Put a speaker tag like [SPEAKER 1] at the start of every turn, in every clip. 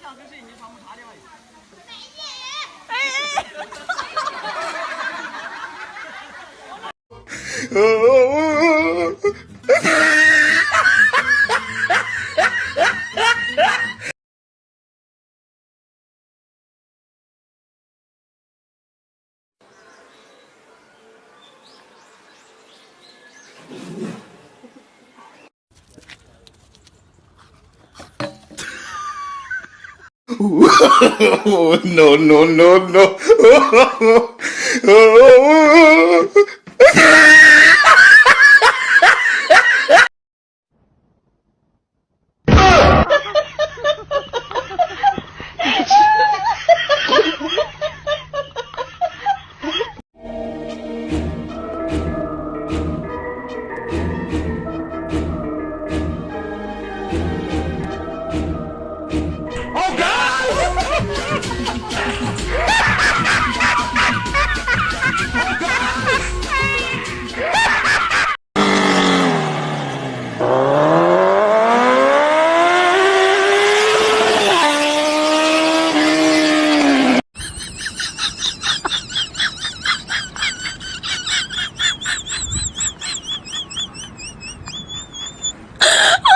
[SPEAKER 1] 你哎哎谁你上午啥地方 no, no, no, no.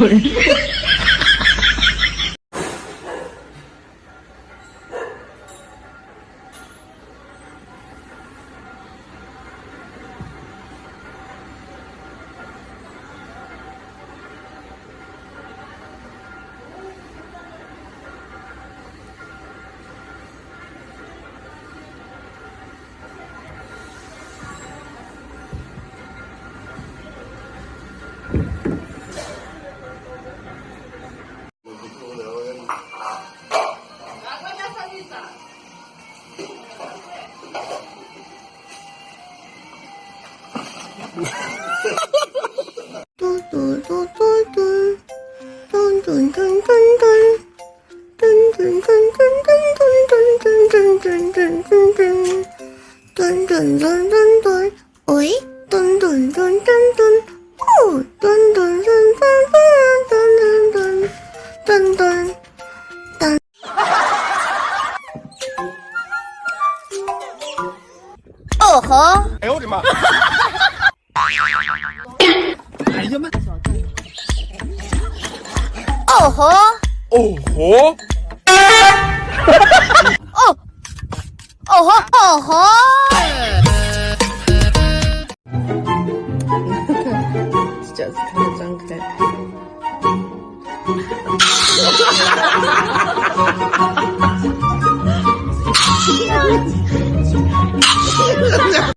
[SPEAKER 2] Sure.
[SPEAKER 3] 嘟嘟嘟嘟嘟，噔噔噔噔噔，噔噔噔噔噔噔噔噔噔噔噔噔噔，噔噔噔噔噔，喂，噔噔噔噔噔，哦，噔噔噔噔噔噔噔噔噔噔。哦吼！哎呦我的妈！哎呀妈！哦吼！
[SPEAKER 1] 哦吼！
[SPEAKER 3] 哦哦吼哦吼！哈
[SPEAKER 4] 哈哈哈哈！张开。哈哈哈哈哈哈哈哈哈哈！